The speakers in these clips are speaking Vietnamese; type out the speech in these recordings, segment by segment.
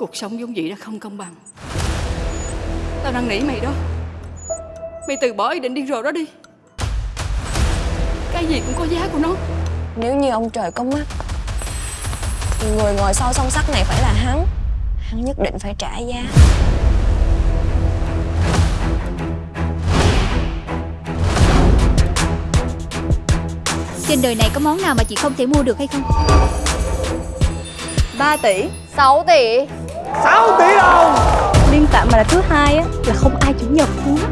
Cuộc sống vốn dĩ đã không công bằng. Tao đang nỉ mày đó. Mày từ bỏ ý định điên rồ đó đi. Cái gì cũng có giá của nó. Nếu như ông trời có mắt Thì người ngồi sau song sắt này phải là hắn. Hắn nhất định phải trả giá. Trên đời này có món nào mà chị không thể mua được hay không? 3 tỷ 6 tỷ 6 tỷ đồng. Liên Phạm mà là thứ hai á Là không ai chủ nhật luôn á.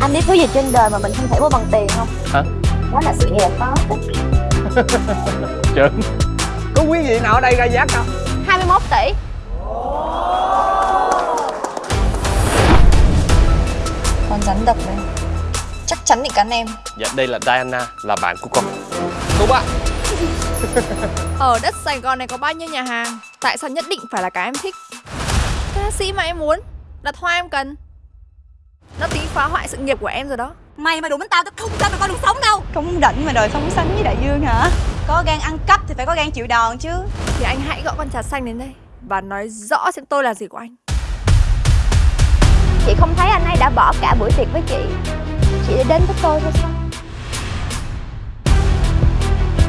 Anh biết thứ gì trên đời mà mình không thể mua bằng tiền không? Hả? Đó là sự nghiệp đó Trơn Có quý vị nào ở đây ra giá cao? 21 tỷ. Con rắn độc này Chắc chắn định cắn em. Dạ đây là Diana, là bạn của con. Cô ba Ở đất Sài Gòn này có bao nhiêu nhà hàng Tại sao nhất định phải là cái em thích? Ca sĩ mà em muốn Đặt hoa em cần. Nó tính phá hoại sự nghiệp của em rồi đó. Mày mà đụng đến tao tao không cho mày con đường sống đâu. Không rảnh mà đòi sống sánh với đại dương hả? Có gan ăn cắp thì phải có gan chịu đòn chứ. Thì anh hãy gọi con trà xanh đến đây Và nói rõ xem tôi là gì của anh. Chị không thấy anh ấy đã bỏ cả buổi tiệc với chị. Chị để đến với tôi thôi sao?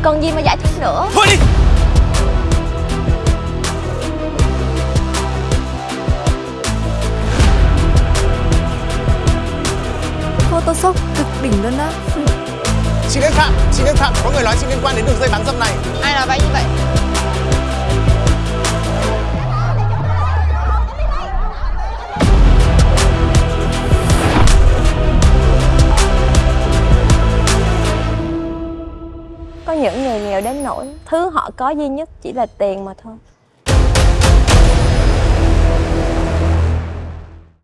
Còn gì mà giải thích nữa? Thôi đi Photoshop cực đỉnh luôn đó. Chị Liên Phạm, chị Liên Phạm, có người nói chị liên quan đến đường dây bán dâm này. Ai nói vậy như vậy? Có những người nghèo đến nỗi Thứ họ có duy nhất chỉ là tiền mà thôi